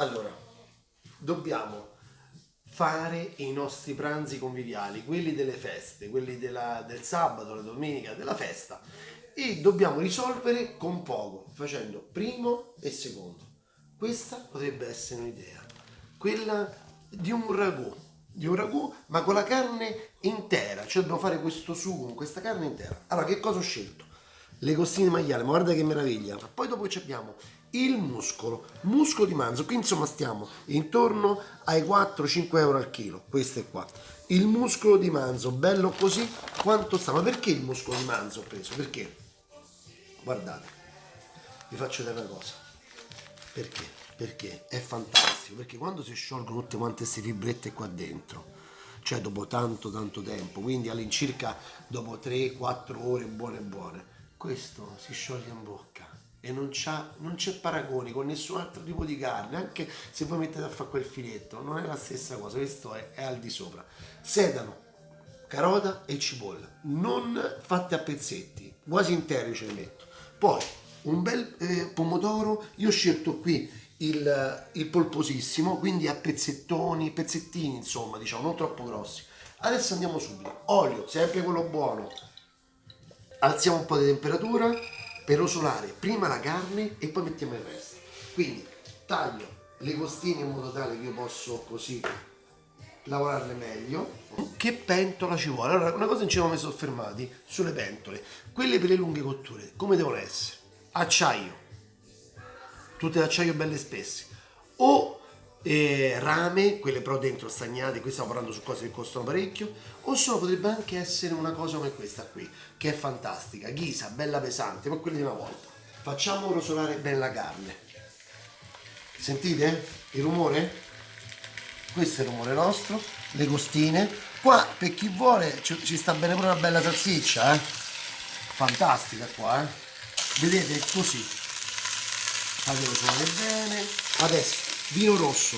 Allora, dobbiamo fare i nostri pranzi conviviali, quelli delle feste, quelli della, del sabato, la domenica, della festa e dobbiamo risolvere con poco, facendo primo e secondo. Questa potrebbe essere un'idea, quella di un ragù, di un ragù ma con la carne intera, cioè dobbiamo fare questo sugo con questa carne intera. Allora che cosa ho scelto? Le costine maiale, ma guarda che meraviglia. Poi dopo abbiamo il muscolo, muscolo di manzo, qui insomma stiamo intorno ai 4-5 euro al chilo, questo è qua. Il muscolo di manzo, bello così, quanto sta? Ma perché il muscolo di manzo ho preso? Perché? Guardate, vi faccio vedere una cosa. Perché? Perché è fantastico, perché quando si sciolgono tutte quante queste fibrette qua dentro, cioè dopo tanto tanto tempo, quindi all'incirca dopo 3-4 ore buone buone, questo si scioglie in bocca e non, c'è paragone con nessun altro tipo di carne, anche se voi mettete a fare quel filetto, non è la stessa cosa, questo è, è al di sopra. Sedano, carota e cipolla, non fatte a pezzetti, quasi interi ce li metto. Poi un bel eh, pomodoro, io ho scelto qui il, il polposissimo, quindi a pezzettoni, pezzettini insomma, diciamo, non troppo grossi. Adesso andiamo subito, olio, sempre quello buono, alziamo un po' di temperatura, per rosolare prima la carne e poi mettiamo il resto. Quindi taglio le costine in modo tale che io posso così lavorarle meglio. Che pentola ci vuole? Allora, una cosa non ci siamo mai soffermati sulle pentole. Quelle per le lunghe cotture, come devono essere? Acciaio, tutte d'acciaio belle spesse. O eh, rame, quelle però dentro stagnate, qui stiamo parlando su cose che costano parecchio, o solo potrebbe anche essere una cosa come questa qui, che è fantastica, ghisa, bella pesante, ma quella di una volta. Facciamo rosolare bene la carne. Sentite il rumore? Questo è il rumore nostro, le costine. Qua per chi vuole ci, ci sta bene pure una bella salsiccia, eh? Fantastica qua, eh? Vedete, così. Fate rosolare bene. Adesso vino rosso.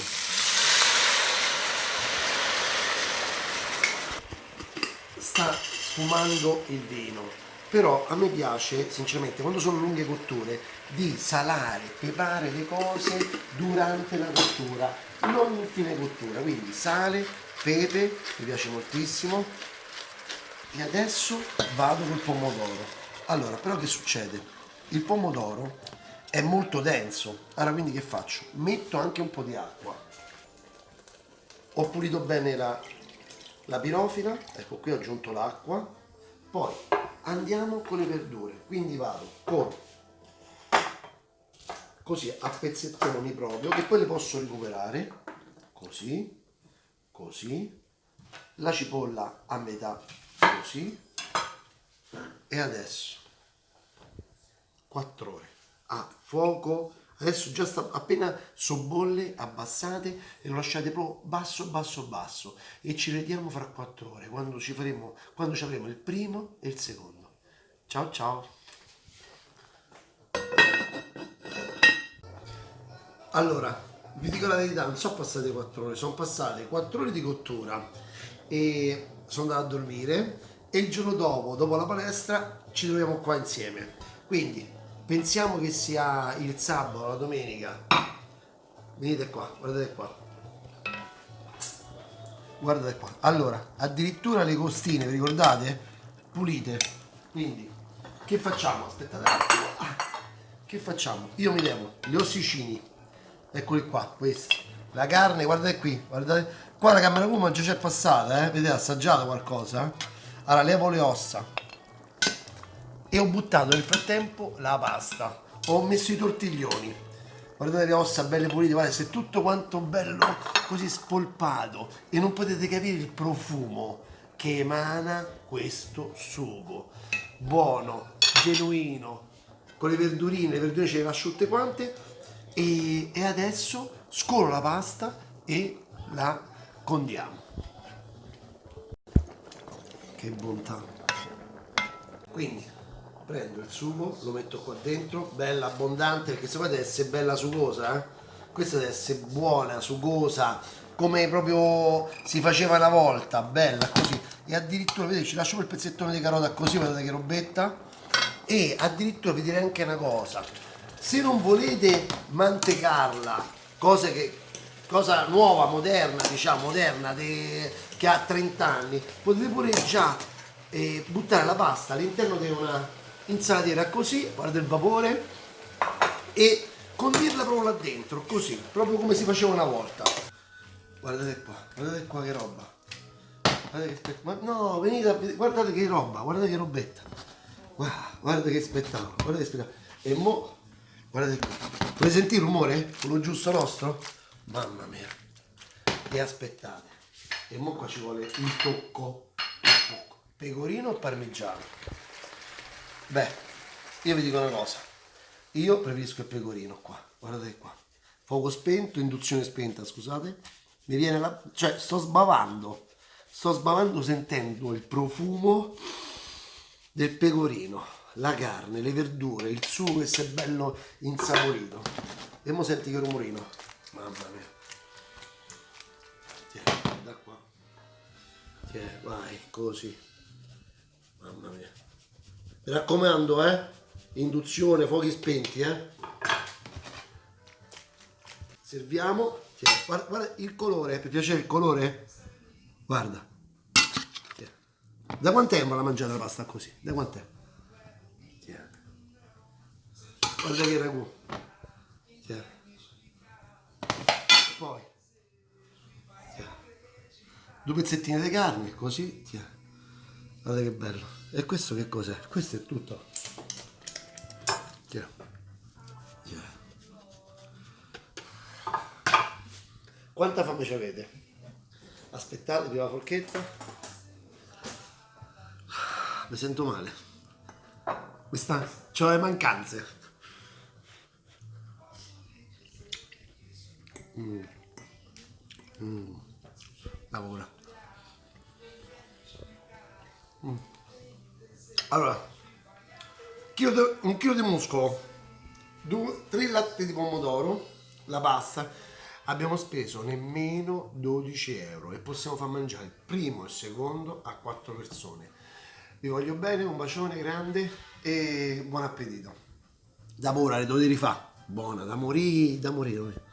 Sta sfumando il vino però a me piace sinceramente quando sono lunghe cotture di salare, peprare le cose durante la cottura non in fine cottura. Quindi sale, pepe mi piace moltissimo. E adesso vado col pomodoro. Allora però che succede? il pomodoro è molto denso. Allora quindi che faccio? metto anche un po' di acqua. Ho pulito bene la, la pirofila. Ecco qui ho aggiunto l'acqua. Poi andiamo con le verdure. Quindi vado con così a pezzettoni proprio che poi le posso recuperare. Così così. La cipolla a metà così. E adesso 4 ore a fuoco adesso già sta appena sobbolle abbassate e lo lasciate proprio basso basso basso. E ci vediamo fra quattro ore quando ci faremo quando ci avremo il primo e il secondo. Ciao ciao. Allora vi dico la verità non sono passate quattro ore sono passate quattro ore di cottura e sono andato a dormire e il giorno dopo dopo la palestra ci troviamo qua insieme. Quindi pensiamo che sia il sabato, la domenica, venite qua, guardate qua, guardate qua, allora, addirittura le costine, vi ricordate? Pulite, quindi, che facciamo? Aspettate, ah, che facciamo? Io mi levo gli ossicini, eccoli qua, questi, la carne, guardate qui, guardate, qua la camera kuma già c'è passata, eh? vedete, assaggiato qualcosa? Allora, levo le ossa, e ho buttato nel frattempo la pasta. Ho messo i tortiglioni. Guardate le ossa belle pulite guardate se tutto quanto bello così spolpato. E non potete capire il profumo che emana questo sugo. Buono, genuino con le verdurine, le verdurine ce le lascio tutte quante. E, e adesso scolo la pasta e la condiamo. Che bontà. Quindi prendo il sugo, lo metto qua dentro, bella abbondante, perché se poi deve essere bella sugosa, eh? questa deve essere buona, sugosa, come proprio si faceva una volta, bella così. E addirittura, vedete, ci lascio quel pezzettone di carota così, guardate che robetta. E addirittura vi direi anche una cosa, se non volete mantecarla cose che cosa nuova, moderna, diciamo, moderna, de- che ha 30 anni, potete pure già eh, buttare la pasta all'interno di una insalatiera così, guarda il vapore, e condirla proprio là dentro, così, proprio come si faceva una volta. Guardate qua, guardate qua che roba. Guardate che spettacolo. No, venite a vedere, guardate che roba, guardate che robetta. Guarda, guardate che spettacolo, guardate che spettacolo. E mo, guardate qua. Volete sentire il rumore? Quello giusto nostro? Mamma mia. E aspettate. E mo qua ci vuole il tocco. Il tocco. Pecorino o parmigiano? Beh, io vi dico una cosa. Io preferisco il pecorino qua. Guardate qua. Fuoco spento, induzione spenta, scusate. Mi viene la... cioè sto sbavando. Sto sbavando sentendo il profumo del pecorino, la carne, le verdure, il sugo che si è bello insaporito. E mo senti che rumorino. Mamma mia. Tieni, da qua. Tieni, vai, così. Mi raccomando, eh? Induzione, fuochi spenti, eh? Serviamo. Tieni, Guarda, guarda il colore, ti piace il colore? Guarda. Tieni. Da quanto tempo la mangiate la pasta così? Da? Tieni. Guarda che ragù. Tieni. Poi. Due pezzettini di carne, così. Tieni. Guarda che bello. E questo che cos'è? Questo è tutto. Tieni. Tieni. Quanta fame ci avete? Aspettate, prima la forchetta. Mi sento male. Questa... C'ho le mancanze. Mm. Mm. Lavora. Allora, un chilo di muscolo, due, tre latte di pomodoro, la pasta. Abbiamo speso nemmeno 12 euro e possiamo far mangiare il primo e il secondo a quattro persone. Vi voglio bene, un bacione grande e buon appetito. Da ora le dovete rifare. Buona, da morire, da morire.